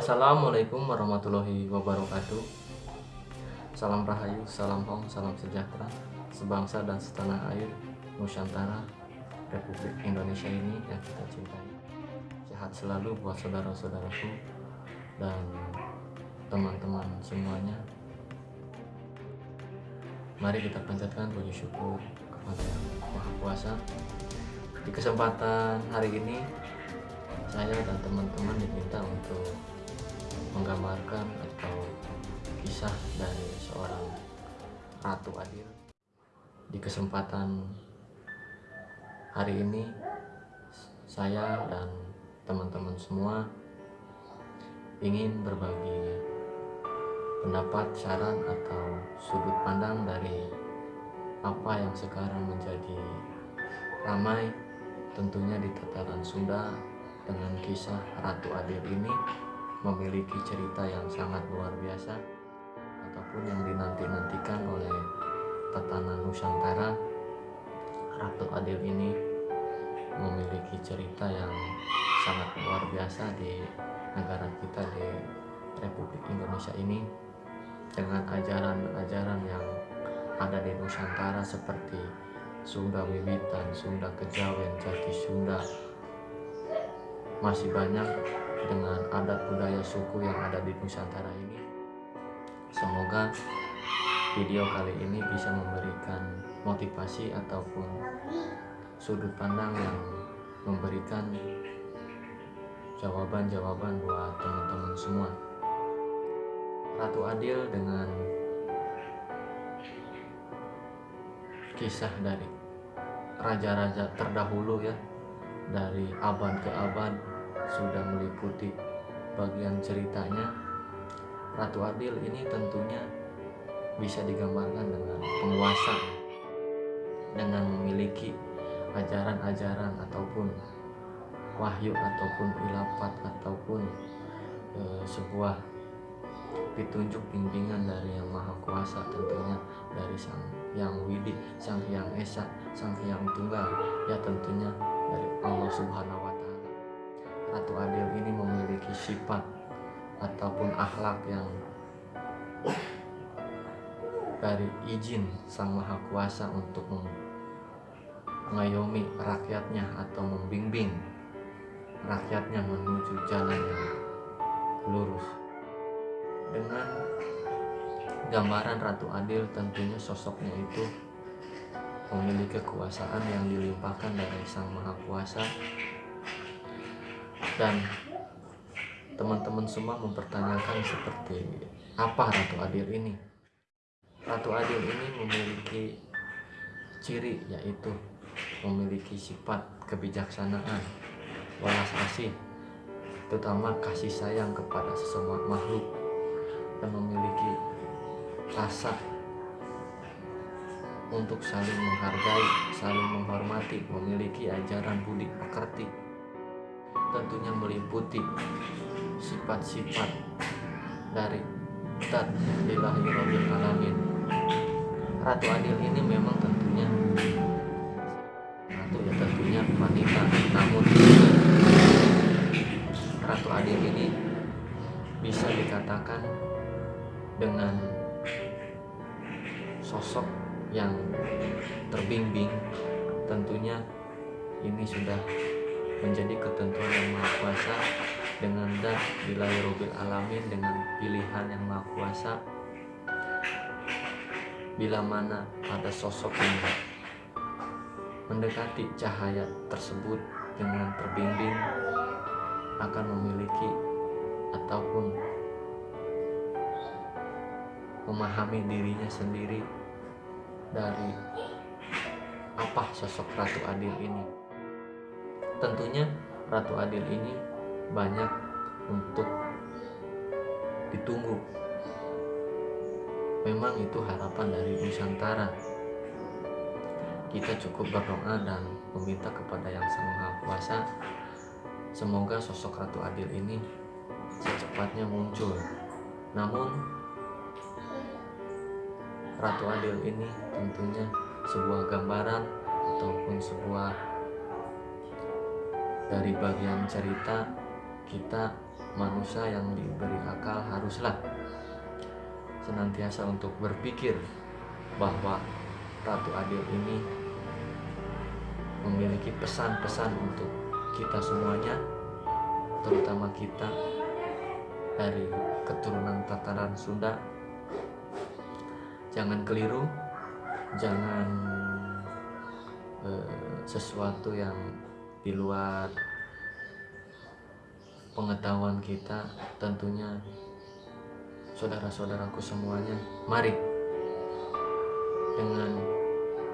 Assalamualaikum warahmatullahi wabarakatuh. Salam Rahayu, salam Hong, salam sejahtera Sebangsa dan setanah air Nusantara Republik Indonesia ini yang kita cintai. Sehat selalu buat saudara-saudaraku Dan teman-teman semuanya. Mari kita panjatkan puji syukur kepada Yang Maha Kuasa. Di kesempatan hari ini Saya dan teman-teman diminta untuk menggambarkan atau kisah dari seorang Ratu Adil. Di kesempatan hari ini saya dan teman-teman semua ingin berbagi pendapat, saran atau sudut pandang dari apa yang sekarang menjadi ramai tentunya di tataran Sunda dengan kisah Ratu Adil ini memiliki cerita yang sangat luar biasa ataupun yang dinanti-nantikan oleh tatanan Nusantara. Ratu Adil ini memiliki cerita yang sangat luar biasa di negara kita di Republik Indonesia ini dengan ajaran-ajaran yang ada di Nusantara seperti Sunda Wiwitan, Sunda Kejawen, Jati Sunda. Masih banyak dengan adat budaya suku yang ada di Nusantara ini. Semoga video kali ini bisa memberikan motivasi ataupun sudut pandang yang memberikan jawaban-jawaban buat teman-teman semua. Ratu Adil dengan kisah dari raja-raja terdahulu ya dari abad ke abad sudah meliputi bagian ceritanya Ratu Adil ini tentunya bisa digambarkan dengan penguasa dengan memiliki ajaran-ajaran ataupun wahyu ataupun ilafat ataupun e, sebuah petunjuk bimbingan dari yang maha kuasa tentunya dari sang yang widi sang yang esa sang yang tunggal ya tentunya dari Allah subhanahu wa Ratu Adil ini memiliki sifat ataupun akhlak yang dari izin Sang Maha Kuasa untuk mengayomi rakyatnya atau membimbing rakyatnya menuju jalan yang lurus. Dengan gambaran Ratu Adil tentunya sosoknya itu memiliki kekuasaan yang dilimpahkan dari Sang Maha Kuasa dan teman-teman semua mempertanyakan seperti apa Ratu Adil ini. Ratu Adil ini memiliki ciri yaitu memiliki sifat kebijaksanaan walas asih terutama kasih sayang kepada sesama makhluk dan memiliki rasa untuk saling menghargai, saling menghormati, memiliki ajaran budi pekerti tentunya meliputi sifat-sifat dari Tat Ilahi Rabbil Alamin. Ratu Adil ini memang tentunya Ratu ya tentunya wanita. Namun Ratu Adil ini bisa dikatakan dengan sosok yang terbimbing. Tentunya ini sudah menjadi ketentuan yang maha kuasa dengan dan wilayah alamin dengan pilihan yang maha kuasa. Bila mana ada sosok yang mendekati cahaya tersebut dengan terbimbing akan memiliki ataupun memahami dirinya sendiri dari apa sosok Ratu Adil ini tentunya Ratu Adil ini banyak untuk ditunggu. Memang itu harapan dari Nusantara. Kita cukup berdoa dan meminta kepada yang Sang Maha Kuasa semoga sosok Ratu Adil ini secepatnya muncul. Namun Ratu Adil ini tentunya sebuah gambaran ataupun sebuah dari bagian cerita kita manusia yang diberi akal haruslah senantiasa untuk berpikir bahwa Ratu Adil ini memiliki pesan-pesan untuk kita semuanya terutama kita dari keturunan tataran Sunda. Jangan keliru jangan eh, sesuatu yang di luar pengetahuan kita tentunya saudara-saudaraku semuanya mari dengan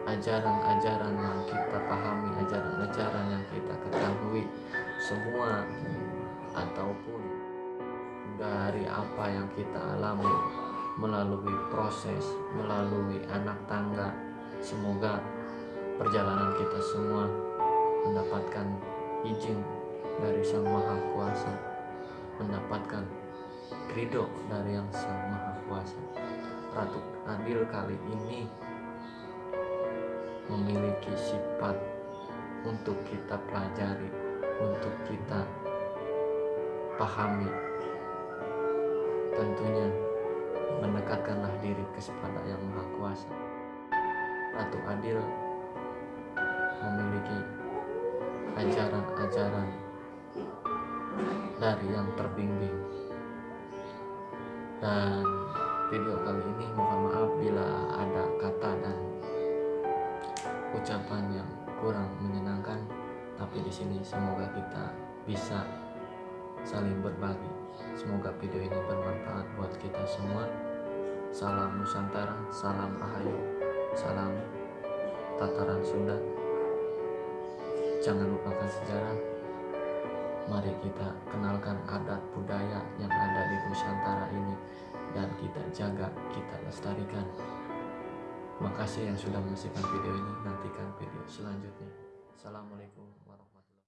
ajaran-ajaran yang kita pahami ajaran-ajaran yang kita ketahui semua ataupun dari apa yang kita alami melalui proses melalui anak tangga semoga perjalanan kita semua mendapatkan izin dari Sang Maha Kuasa mendapatkan ridho dari yang Sang Maha Kuasa. Ratu Adil kali ini memiliki sifat untuk kita pelajari untuk kita pahami. Tentunya mendekatkanlah diri kepada yang Maha Kuasa. Ratu Adil memiliki ajaran-ajaran dari yang terbimbing. Dan video kali ini mohon maaf bila ada kata dan ucapan yang kurang menyenangkan tapi di sini semoga kita bisa saling berbagi. Semoga video ini bermanfaat buat kita semua. Salam Nusantara salam Rahayu salam tataran Sunda jangan lupakan sejarah mari kita kenalkan adat budaya yang ada di Nusantara ini dan kita jaga kita lestarikan Makasih yang sudah menyaksikan video ini. Nantikan video selanjutnya. Assalamualaikum